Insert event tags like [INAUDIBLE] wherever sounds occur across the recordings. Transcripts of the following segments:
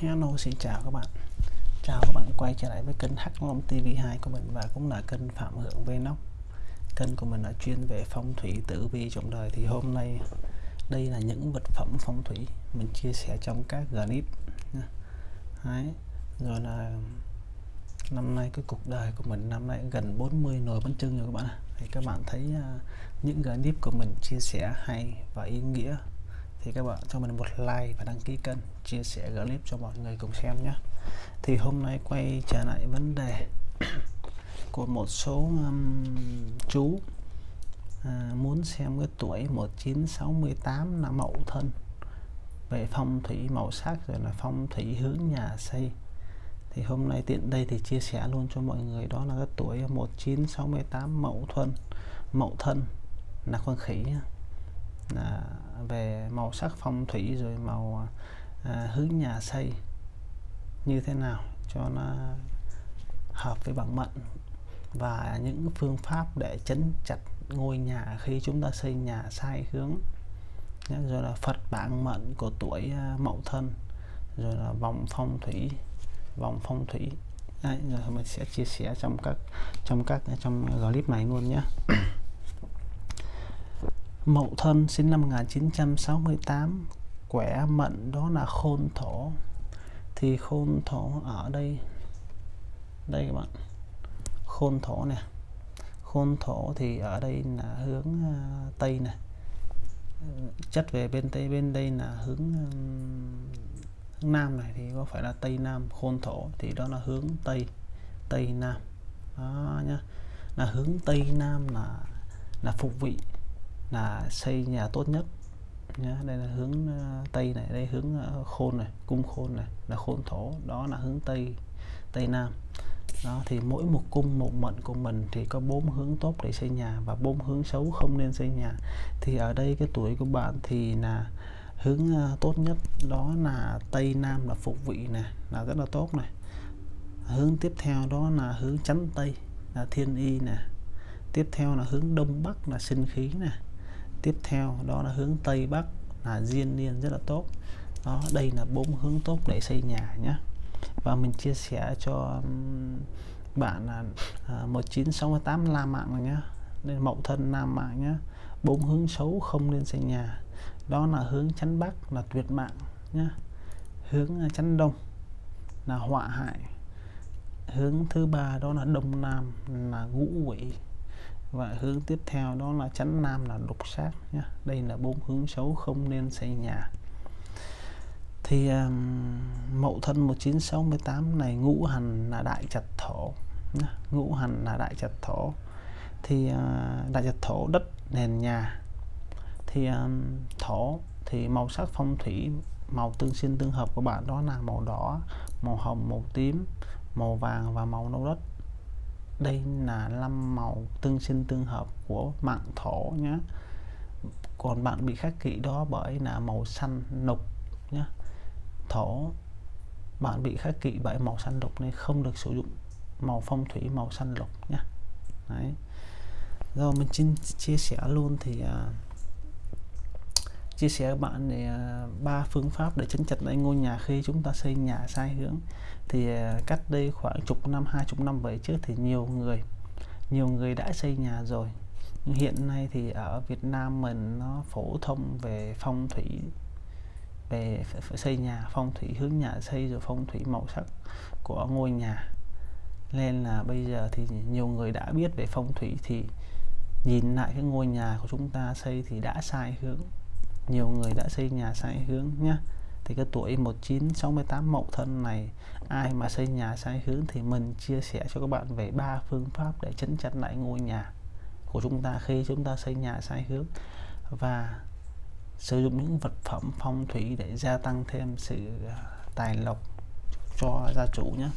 Hello, xin chào các bạn. Chào các bạn quay trở lại với kênh Hắc Long TV2 của mình và cũng là kênh Phạm Hưởng Vlog. Kênh của mình là chuyên về phong thủy tử vi trong đời. Thì hôm nay, đây là những vật phẩm phong thủy mình chia sẻ trong các clip Đấy. Rồi là năm nay cái cuộc đời của mình, năm nay gần 40 nồi bánh trưng rồi các bạn thì các bạn thấy à, những clip của mình chia sẻ hay và ý nghĩa thì các bạn cho mình một like và đăng ký kênh chia sẻ clip cho mọi người cùng xem nhé. Thì hôm nay quay trở lại vấn đề [COUGHS] của một số um, chú à, muốn xem cái tuổi 1968 là mậu thân. Về phong thủy màu sắc rồi là phong thủy hướng nhà xây. Thì hôm nay tiện đây thì chia sẻ luôn cho mọi người đó là cái tuổi 1968 mậu thân mậu thân là con khỉ là về màu sắc phong thủy rồi màu à, hướng nhà xây như thế nào cho nó hợp với bản mệnh và những phương pháp để chấn chặt ngôi nhà khi chúng ta xây nhà sai hướng. Rồi là Phật bản mệnh của tuổi à, Mậu Thân rồi là vòng phong thủy vòng phong thủy. Đấy, rồi mình sẽ chia sẻ trong các trong các trong clip này luôn nhé [CLEARS THROAT] Mậu Thân sinh năm 1968 quẻ mệnh đó là khôn thổ. Thì khôn thổ ở đây đây các bạn. Khôn thổ nè. Khôn thổ thì ở đây là hướng uh, tây này ừ, chất về bên tây bên đây là hướng ừ, hướng nam này thì có phải là tây nam. Khôn thổ thì đó là hướng tây tây nam. Đó nhá. Là hướng tây nam là là phục vị là xây nhà tốt nhất nhá. Đây là hướng ờ, tây này, đây hướng ờ, khôn này, cung khôn này, là khôn thổ, đó là hướng tây tây nam. Đó, thì mỗi một cung, một mệnh của mình thì có bốn hướng tốt để xây nhà và bốn hướng xấu không nên xây nhà. Thì ở đây cái tuổi của bạn thì là hướng ờ, tốt nhất, đó là tây nam là phục vị này là rất là tốt này. Hướng tiếp theo đó là hướng chắn tây, là thiên y nè. Tiếp theo là hướng đông bắc là sinh khí nè tiếp theo đó là hướng tây bắc là diên niên rất là tốt. Đó đây là bốn hướng tốt để xây nhà nhé. Và mình chia sẻ cho bạn là à, uh, 1968 la mạng rồi nhé. Nên mậu thân nam mạng nhé. Bốn hướng xấu không nên xây nhà. Đó là hướng chắn bắc là tuyệt mạng nhé. Hướng à, chắn đông là họa hại. Hướng thứ ba đó là đông nam là ngũ quỷ và hướng tiếp theo đó là chắn nam là đục sát nhé đây là bốn hướng xấu không nên xây nhà. Thì um, mậu thân 1968 này ngũ hành là đại trạch thổ ngũ hành là đại trạch thổ. Thì uh, đại trạch thổ đất nền nhà. Thì um, thổ thì màu sắc phong thủy màu tương sinh tương hợp của bạn đó là màu đỏ màu hồng màu tím màu vàng và màu nâu đất đây là năm màu tương sinh tương hợp của mạng thổ nhé còn bạn bị khắc kỵ đó bởi là màu xanh lục nhé thổ bạn bị khắc kỵ bởi màu xanh lục nên không được sử dụng màu phong thủy màu xanh lục nhé đấy. Rồi mình xin chia sẻ luôn thì uh, chia sẻ với bạn thì à, ba phương pháp để chấn chặt lại ngôi nhà khi chúng ta xây nhà sai hướng. Thì à, cách đây khoảng chục năm, hai chục năm về trước thì nhiều người nhiều người đã xây nhà rồi. Nhưng hiện nay thì ở Việt Nam mình nó phổ thông về phong thủy, về xây nhà, phong thủy hướng nhà xây rồi phong thủy màu sắc của ngôi nhà. Nên là bây giờ thì nhiều người đã biết về phong thủy thì nhìn lại cái ngôi nhà của chúng ta xây thì đã sai hướng nhiều người đã xây nhà sai hướng nhé thì cái tuổi 1968 mậu thân này, ai mà xây nhà sai hướng thì mình chia sẻ cho các bạn về ba phương pháp để chấn chặt lại ngôi nhà của chúng ta khi chúng ta xây nhà sai hướng và sử dụng những vật phẩm phong thủy để gia tăng thêm sự à, tài lộc cho gia chủ nhé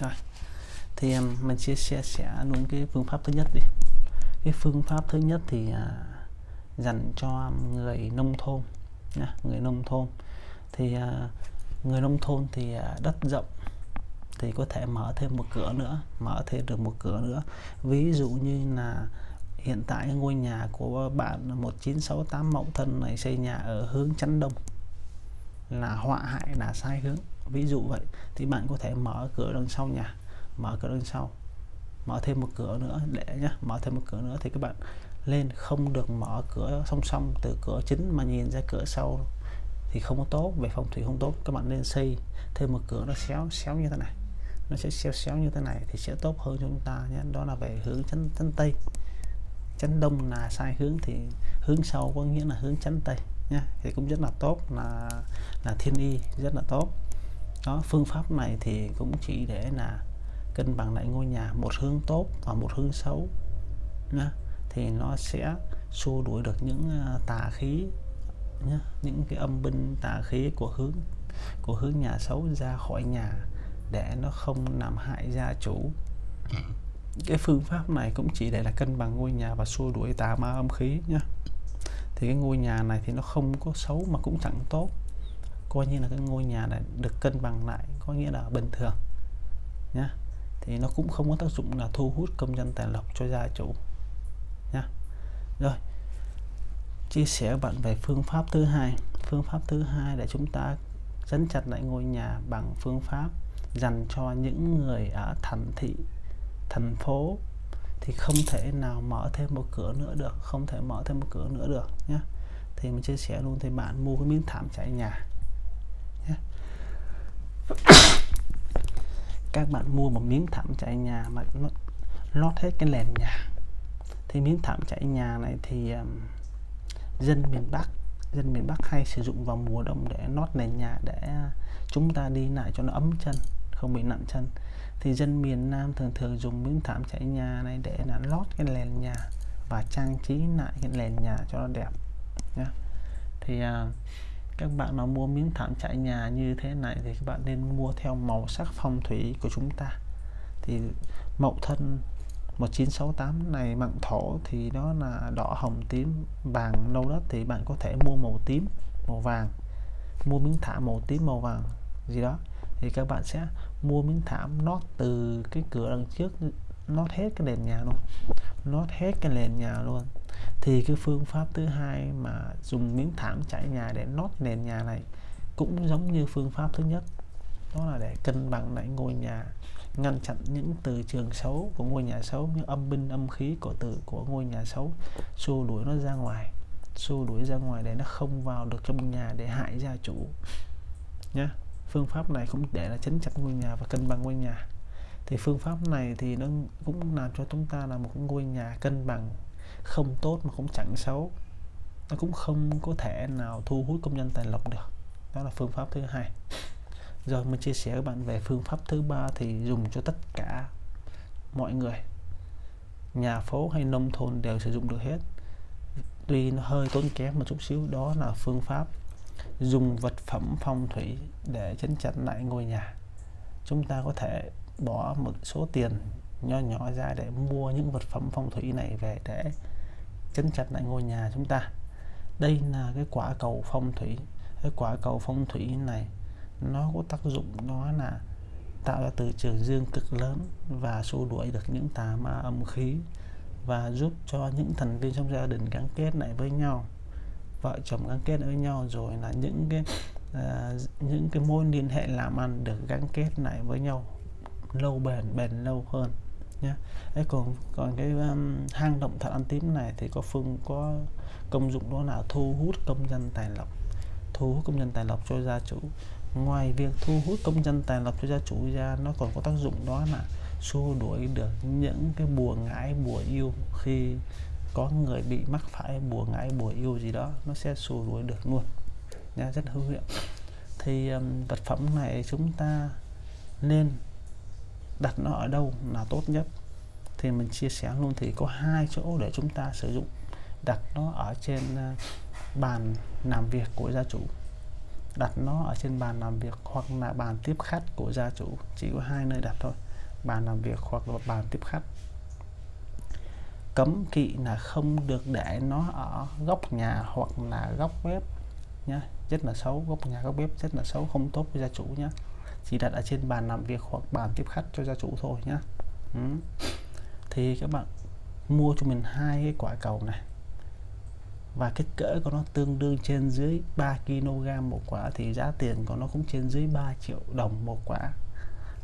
rồi, thì à, mình chia sẻ sẽ luôn cái phương pháp thứ nhất đi. Cái phương pháp thứ nhất thì à, dành cho người nông thôn nha, người nông thôn. Thì uh, người nông thôn thì uh, đất rộng thì có thể mở thêm một cửa nữa mở thêm được một cửa nữa. Ví dụ như là hiện tại ngôi nhà của bạn 1968 mậu thân này xây nhà ở hướng chắn đông là họa hại là sai hướng. Ví dụ vậy thì bạn có thể mở cửa đằng sau nhà mở cửa đằng sau mở thêm một cửa nữa để nhá mở thêm một cửa nữa thì các bạn lên, không được mở cửa song song từ cửa chính mà nhìn ra cửa sau thì không có tốt, về phong thủy không tốt, các bạn nên xây thêm một cửa nó xéo xéo như thế này. Nó sẽ xéo xéo như thế này thì sẽ tốt hơn cho chúng ta nhé. Đó là về hướng chắn chắn tây. Chắn đông là sai hướng thì hướng sau có nghĩa là hướng chắn tây nha thì cũng rất là tốt, là là thiên y, rất là tốt. Đó, phương pháp này thì cũng chỉ để là cân bằng lại ngôi nhà, một hướng tốt và một hướng xấu nha thì nó sẽ xua đuổi được những à, tà khí nhá những cái âm binh tà khí của hướng của hướng nhà xấu ra khỏi nhà để nó không làm hại gia chủ. Cái phương pháp này cũng chỉ để là cân bằng ngôi nhà và xua đuổi tà ma âm khí nhá. Thì cái ngôi nhà này thì nó không có xấu mà cũng chẳng tốt. Coi như là cái ngôi nhà này được cân bằng lại có nghĩa là bình thường nhá. Thì nó cũng không có tác dụng là thu hút công dân tài lộc cho gia chủ rồi, chia sẻ với bạn về phương pháp thứ hai. Phương pháp thứ hai để chúng ta dẫn chặt lại ngôi nhà bằng phương pháp dành cho những người ở thành thị, thành phố thì không thể nào mở thêm một cửa nữa được, không thể mở thêm một cửa nữa được nhé thì mình chia sẻ luôn thì bạn mua cái miếng thảm trải nhà nhé. các bạn mua một miếng thảm trải nhà mà nó lót hết cái nền nhà thì miếng thảm trải nhà này thì um, dân miền Bắc dân miền Bắc hay sử dụng vào mùa đông để nót nền nhà để à, chúng ta đi lại cho nó ấm chân không bị nặng chân. Thì dân miền Nam thường thường dùng miếng thảm trải nhà này để là lót cái nền nhà và trang trí lại cái nền nhà cho nó đẹp nhé thì uh, các bạn mà mua miếng thảm trải nhà như thế này thì các bạn nên mua theo màu sắc phong thủy của chúng ta. Thì mậu thân 1968 này mặn thổ thì đó là đỏ hồng tím, vàng nâu đất thì bạn có thể mua màu tím, màu vàng. Mua miếng thảm màu tím, màu vàng gì đó. Thì các bạn sẽ mua miếng thảm nót từ cái cửa đằng trước nót hết cái nền nhà luôn. Nót hết cái nền nhà luôn. Thì cái phương pháp thứ hai mà dùng miếng thảm trải nhà để nót nền nhà này cũng giống như phương pháp thứ nhất. Đó là để cân bằng lại ngôi nhà ngăn chặn những từ trường xấu của ngôi nhà xấu những âm binh, âm khí của từ của ngôi nhà xấu. Xua đuổi nó ra ngoài. Xua đuổi ra ngoài để nó không vào được trong nhà để hại gia chủ. Nhé phương pháp này cũng để là chấn chặt ngôi nhà và cân bằng ngôi nhà. Thì phương pháp này thì nó cũng làm cho chúng ta là một ngôi nhà cân bằng, không tốt mà cũng chẳng xấu. Nó cũng không có thể nào thu hút công nhân tài lộc được. Đó là phương pháp thứ hai rồi, mình chia sẻ với bạn về phương pháp thứ ba thì dùng cho tất cả mọi người. Nhà phố hay nông thôn đều sử dụng được hết. Tuy nó hơi tốn kém một chút xíu, đó là phương pháp dùng vật phẩm phong thủy để chấn chặt lại ngôi nhà. Chúng ta có thể bỏ một số tiền nho nhỏ ra để mua những vật phẩm phong thủy này về để chấn chặt lại ngôi nhà chúng ta. Đây là cái quả cầu phong thủy. Cái quả cầu phong thủy này nó có tác dụng đó là tạo ra từ trường dương cực lớn và xua đuổi được những tà ma âm khí và giúp cho những thành viên trong gia đình gắn kết lại với nhau. Vợ chồng gắn kết với nhau rồi là những cái uh, những cái mối liên hệ làm ăn được gắn kết lại với nhau lâu bền bền lâu hơn nhé đấy còn còn cái um, hang động thật ăn tím này thì có phương có công dụng đó là thu hút công dân tài lộc thu hút công dân tài lộc cho gia chủ ngoài việc thu hút công dân tài lộc cho gia chủ ra nó còn có tác dụng đó là xua đuổi được những cái bùa ngải bùa yêu. Khi có người bị mắc phải bùa ngải bùa yêu gì đó nó sẽ xua đuổi được luôn. Nha rất hữu hiệu. Thì um, vật phẩm này chúng ta nên đặt nó ở đâu là tốt nhất? Thì mình chia sẻ luôn thì có hai chỗ để chúng ta sử dụng. Đặt nó ở trên uh, bàn làm việc của gia chủ đặt nó ở trên bàn làm việc hoặc là bàn tiếp khách của gia chủ, chỉ có hai nơi đặt thôi, bàn làm việc hoặc là bàn tiếp khách. Cấm kỵ là không được để nó ở góc nhà hoặc là góc bếp nhá, rất là xấu, góc nhà, góc bếp rất là xấu, không tốt với gia chủ nhá. Chỉ đặt ở trên bàn làm việc hoặc bàn tiếp khách cho gia chủ thôi nhá. Ừ. thì các bạn mua cho mình hai cái quả cầu này và kích cỡ của nó tương đương trên dưới 3 kg một quả thì giá tiền của nó cũng trên dưới 3 triệu đồng một quả.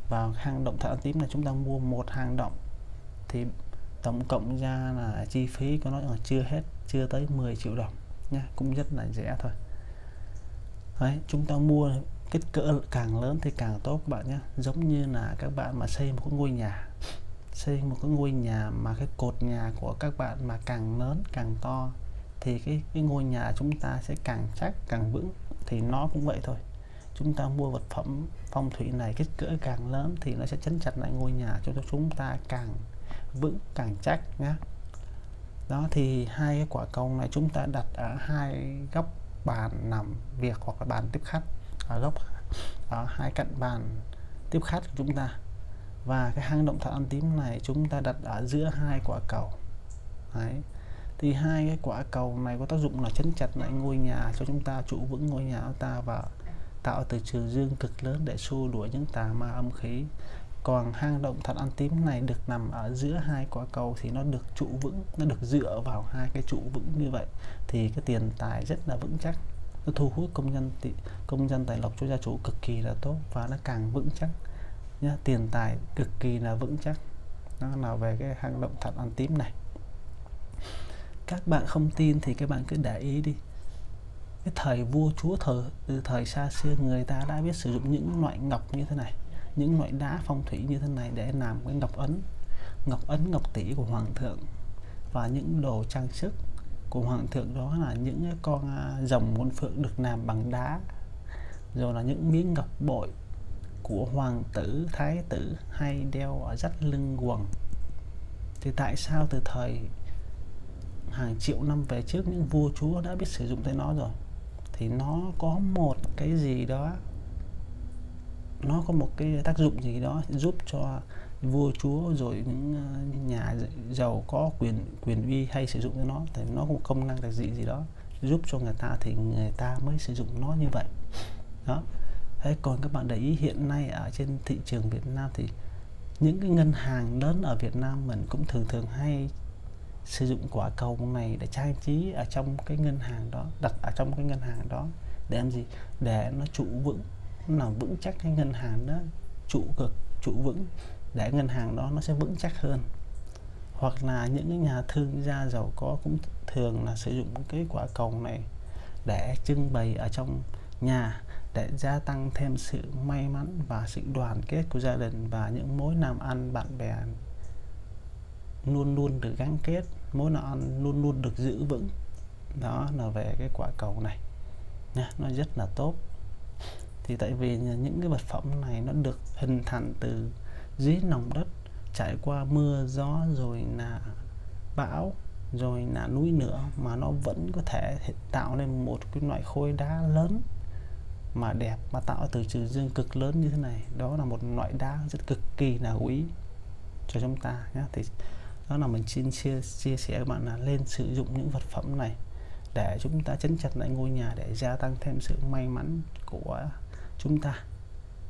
Và hang động thảo tím là chúng ta mua một hang động thì tổng cộng ra là chi phí của nó là chưa hết chưa tới 10 triệu đồng nha cũng rất là rẻ thôi. Đấy, chúng ta mua kích cỡ càng lớn thì càng tốt các bạn nhé. Giống như là các bạn mà xây một ngôi nhà xây một cái ngôi nhà mà cái cột nhà của các bạn mà càng lớn càng to thì cái, cái ngôi nhà chúng ta sẽ càng chắc càng vững thì nó cũng vậy thôi. Chúng ta mua vật phẩm phong thủy này kích cỡ càng lớn thì nó sẽ chấn chặt lại ngôi nhà cho chúng ta càng vững càng chắc nhá. Đó thì hai cái quả cầu này chúng ta đặt ở hai góc bàn nằm việc hoặc là bàn tiếp khách. Ở góc ở hai cạnh bàn tiếp khách của chúng ta. Và cái hang động thạch ăn tím này chúng ta đặt ở giữa hai quả cầu. Đấy thì hai cái quả cầu này có tác dụng là chấn chặt lại ngôi nhà, cho chúng ta trụ vững ngôi nhà của ta và tạo từ trường dương cực lớn để xua đuổi những tà ma âm khí. Còn hang động thạch ăn tím này được nằm ở giữa hai quả cầu thì nó được trụ vững, nó được dựa vào hai cái trụ vững như vậy. Thì cái tiền tài rất là vững chắc, nó thu hút công nhân công dân tài lộc cho gia chủ cực kỳ là tốt và nó càng vững chắc nhá. Tiền tài cực kỳ là vững chắc. Nó là về cái hang động thạch ăn tím này các bạn không tin thì các bạn cứ để ý đi. Cái thời vua chúa thời, từ thời xa xưa, người ta đã biết sử dụng những loại ngọc như thế này, những loại đá phong thủy như thế này để làm cái ngọc ấn ngọc ấn, ngọc tỷ của hoàng thượng và những đồ trang sức của hoàng thượng đó là những con à, rồng muôn phượng được làm bằng đá, rồi là những miếng ngọc bội của hoàng tử, thái tử hay đeo ở dắt lưng quần. Thì tại sao từ thời hàng triệu năm về trước, những vua chúa đã biết sử dụng tới nó rồi. Thì nó có một cái gì đó, nó có một cái tác dụng gì đó giúp cho vua chúa rồi những ờ, nhà giàu có quyền quyền uy hay sử dụng nó. Thì nó có một công năng đặc dị gì đó giúp cho người ta thì người ta mới sử dụng nó như vậy. Đó. Thế còn các bạn để ý hiện nay ở trên thị trường Việt Nam thì những cái ngân hàng lớn ở Việt Nam mình cũng thường thường hay sử dụng quả cầu này để trang trí ở trong cái ngân hàng đó, đặt ở trong cái ngân hàng đó để làm gì? Để nó trụ vững, nó làm vững chắc cái ngân hàng đó, trụ cực, trụ vững, để ngân hàng đó nó sẽ vững chắc hơn. Hoặc là những cái nhà thương gia giàu có cũng thường là sử dụng cái quả cầu này để trưng bày ở trong nhà để gia tăng thêm sự may mắn và sự đoàn kết của gia đình và những mối làm ăn bạn bè luôn luôn được gắn kết, mối làm ăn luôn luôn được giữ vững. Đó là về cái quả cầu này. Nha, nó rất là tốt. Thì tại vì những cái vật phẩm này nó được hình thành từ dưới lòng đất, trải qua mưa, gió, rồi là bão, rồi là núi nữa mà nó vẫn có thể tạo nên một cái loại khối đá lớn mà đẹp, mà tạo từ trừ dương cực lớn như thế này. Đó là một loại đá rất cực kỳ là quý cho chúng ta nhé thì đó là mình xin chia chia sẻ các bạn là lên sử dụng những vật phẩm này để chúng ta chấn chặt lại ngôi nhà, để gia tăng thêm sự may mắn của chúng ta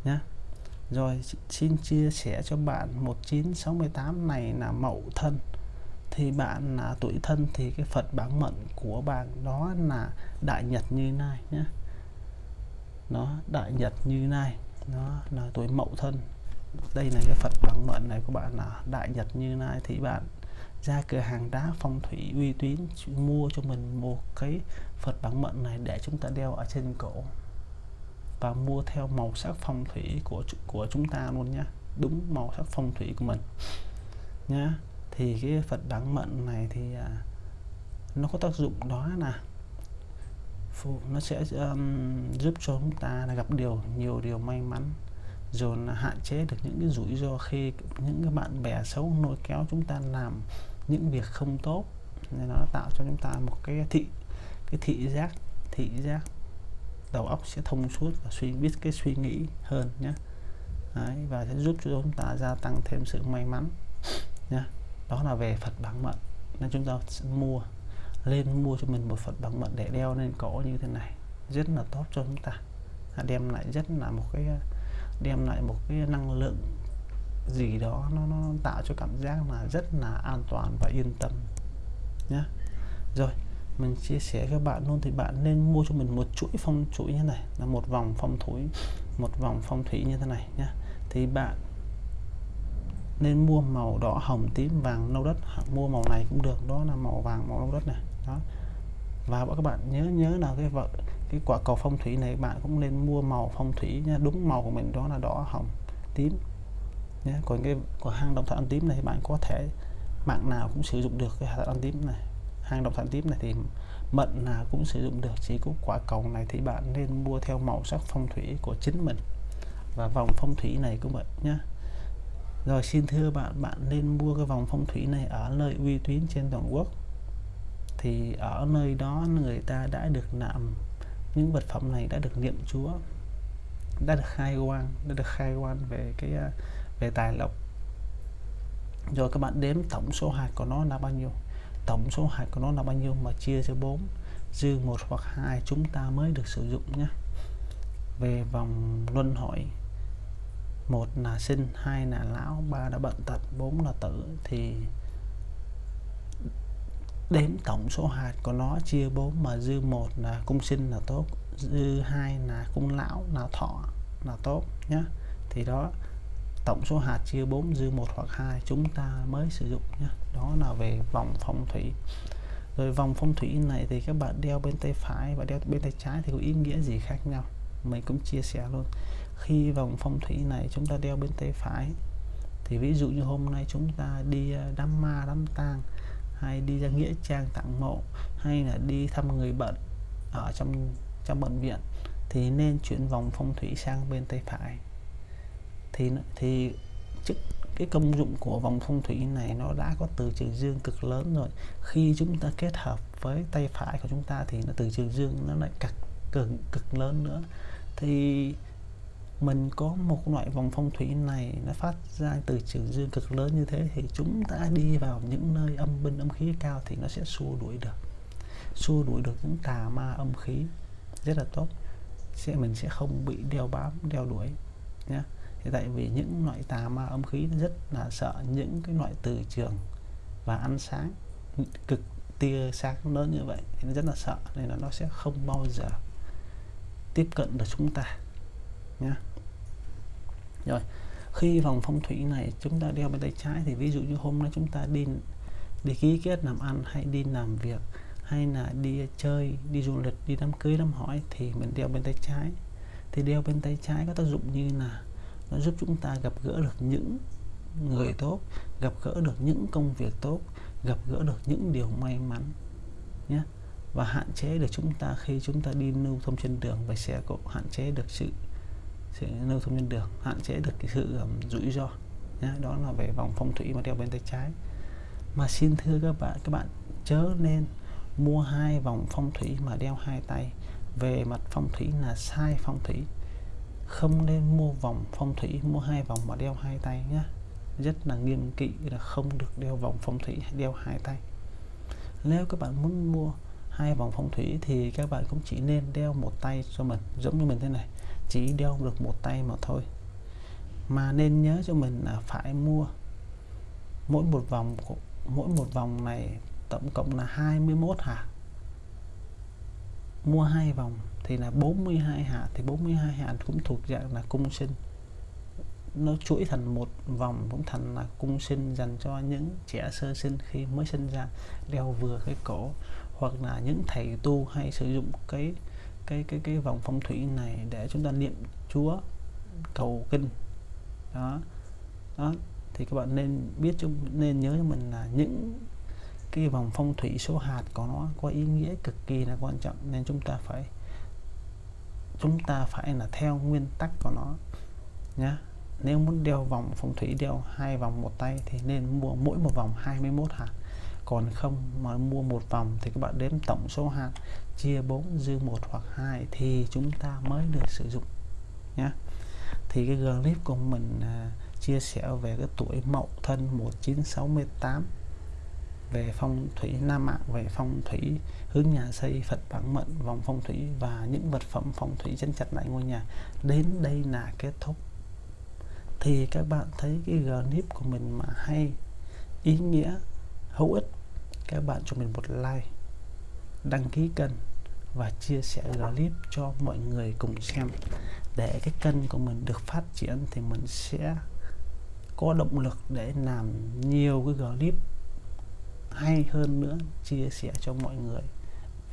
nhé rồi xin chia sẻ cho bạn 1968 này là mậu thân. Thì bạn là tuổi thân thì cái Phật bản mệnh của bạn đó là đại nhật như này nhé nó đại nhật như này nó là tuổi mậu thân đây là cái Phật bằng mệnh này của bạn là đại nhật như này thì bạn ra cửa hàng đá phong thủy uy tín mua cho mình một cái Phật bản mệnh này để chúng ta đeo ở trên cổ. Và mua theo màu sắc phong thủy của của chúng ta luôn nhé đúng màu sắc phong thủy của mình. Nhá. Thì cái Phật bản mệnh này thì à, nó có tác dụng đó là nó sẽ um, giúp cho chúng ta là gặp điều nhiều điều may mắn rồi là hạn chế được những cái rủi ro khi những cái bạn bè xấu nối kéo chúng ta làm những việc không tốt. Nên nó tạo cho chúng ta một cái thị cái thị giác thị giác đầu óc sẽ thông suốt và suy biết cái suy nghĩ hơn nhé Đấy, và sẽ giúp cho chúng ta gia tăng thêm sự may mắn nhé đó là về Phật bằng mận nên chúng ta mua lên mua cho mình một Phật bằng mận để đeo lên cổ như thế này. Rất là tốt cho chúng ta. Đem lại rất là một cái đem lại một cái năng lượng gì đó nó, nó tạo cho cảm giác là rất là an toàn và yên tâm nhé rồi mình chia sẻ các bạn luôn thì bạn nên mua cho mình một chuỗi phong chuỗi như này là một vòng phong thủy một vòng phong thủy như thế này nhé thì bạn nên mua màu đỏ hồng tím vàng nâu đất. Hoặc mua màu này cũng được đó là màu vàng màu nâu đất này đó và các bạn nhớ nhớ là cái vợ, cái quả cầu phong thủy này, bạn cũng nên mua màu phong thủy nha, đúng màu của mình đó là đỏ hồng, tím nhé còn cái của hang động thạch ăn tím này bạn có thể, mạng nào cũng sử dụng được cái thạch ăn tím này. Hang động thạch tím này thì mận nào cũng sử dụng được, chỉ có quả cầu này thì bạn nên mua theo màu sắc phong thủy của chính mình. Và vòng phong thủy này cũng vậy nhé rồi xin thưa bạn bạn nên mua cái vòng phong thủy này ở nơi uy tín trên toàn quốc thì ở nơi đó người ta đã được nạm, những vật phẩm này đã được niệm Chúa, đã được khai quang, đã được khai quang về cái à, về tài lộc. Rồi các bạn đếm tổng số hạt của nó là bao nhiêu? Tổng số hạt của nó là bao nhiêu mà chia cho 4 dư một hoặc hai chúng ta mới được sử dụng nhé. Về vòng luân hồi, một là sinh, hai là lão, ba là bận tật, bốn là tử, thì đếm tổng số hạt của nó, chia 4 mà dư một là cung sinh là tốt, dư hai là cung lão là thọ là tốt nhé thì đó, tổng số hạt chia 4 dư một hoặc hai, chúng ta mới sử dụng nhé đó là về vòng phong thủy. Rồi vòng phong thủy này thì các bạn đeo bên tay phải và đeo bên tay trái thì có ý nghĩa gì khác nhau? Mình cũng chia sẻ luôn. Khi vòng phong thủy này chúng ta đeo bên tay phải, thì ví dụ như hôm nay chúng ta đi à, đám ma, đám tang hay đi ra nghĩa trang tặng mộ, hay là đi thăm người bệnh ở trong trong bệnh viện, thì nên chuyển vòng phong thủy sang bên tay phải. Thì thì chức, cái công dụng của vòng phong thủy này nó đã có từ trường dương cực lớn rồi. Khi chúng ta kết hợp với tay phải của chúng ta thì nó từ trường dương nó lại cực cực cực lớn nữa. Thì mình có một loại vòng phong thủy này nó phát ra từ trường dương cực lớn như thế thì chúng ta đi vào những nơi âm binh âm khí cao thì nó sẽ xua đuổi được. Xua đuổi được những tà ma âm khí rất là tốt. Sẽ, mình sẽ không bị đeo bám, đeo đuổi nhé thì tại vì những loại tà ma âm khí nó rất là sợ những cái loại từ trường và ăn sáng cực tia sáng lớn như vậy thì nó rất là sợ nên là nó sẽ không bao giờ tiếp cận được chúng ta nhé rồi, khi vòng phong thủy này chúng ta đeo bên tay trái thì ví dụ như hôm nay chúng ta đi đi ký kết làm ăn hay đi làm việc hay là đi chơi, đi du lịch, đi đám cưới, đám hỏi thì mình đeo bên tay trái. Thì đeo bên tay trái có tác dụng như là nó giúp chúng ta gặp gỡ được những người tốt, gặp gỡ được những công việc tốt, gặp gỡ được những điều may mắn nhé và hạn chế được chúng ta khi chúng ta đi lưu thông trên đường và xe cộ hạn chế được sự sẽ lưu thông trên đường hạn chế được cái sự um, rủi ro. Nhé đó là về vòng phong thủy mà đeo bên tay trái. Mà xin thưa các bạn các bạn chớ nên mua hai vòng phong thủy mà đeo hai tay. Về mặt phong thủy là sai phong thủy. Không nên mua vòng phong thủy mua hai vòng mà đeo hai tay nhé rất là nghiêm kỵ là không được đeo vòng phong thủy đeo hai tay. Nếu các bạn muốn mua hai vòng phong thủy thì các bạn cũng chỉ nên đeo một tay cho mình giống như mình thế này chỉ đeo được một tay mà thôi. Mà nên nhớ cho mình là phải mua. Mỗi một vòng mỗi một vòng này tổng cộng là 21 hạt mua hai vòng thì là 42 hạt thì 42 hạt cũng thuộc dạng là cung sinh. Nó chuỗi thành một vòng cũng thành là cung sinh dành cho những trẻ sơ sinh khi mới sinh ra, đeo vừa cái cổ hoặc là những thầy tu hay sử dụng cái cái cái cái vòng phong thủy này để chúng ta niệm Chúa, cầu kinh. Đó. Đó. Thì các bạn nên biết chúng, nên nhớ cho mình là những cái vòng phong thủy số hạt của nó có ý nghĩa cực kỳ là quan trọng, nên chúng ta phải, chúng ta phải là theo nguyên tắc của nó nhá. Nếu muốn đeo vòng phong thủy, đeo hai vòng một tay thì nên mua mỗi một vòng 21 hạt. Còn không mà mua một vòng thì các bạn đếm tổng số hạt chia 4 dư một hoặc hai thì chúng ta mới được sử dụng nhé thì cái clip của mình à, chia sẻ về cái tuổi Mậu Thân 1968 về phong thủy Nam Mạng về phong thủy hướng nhà xây Phật bản mệnh vòng phong thủy và những vật phẩm phong thủy chân chặt lại ngôi nhà. Đến đây là kết thúc. Thì các bạn thấy cái clip của mình mà hay ý nghĩa hữu ích các bạn cho mình một like đăng ký kênh và chia sẻ clip cho mọi người cùng xem. Để cái kênh của mình được phát triển thì mình sẽ có động lực để làm nhiều cái clip hay hơn nữa, chia sẻ cho mọi người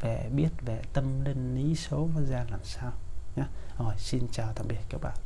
về biết về tâm linh, lý số nó ra làm sao nhé rồi, xin chào tạm biệt các bạn.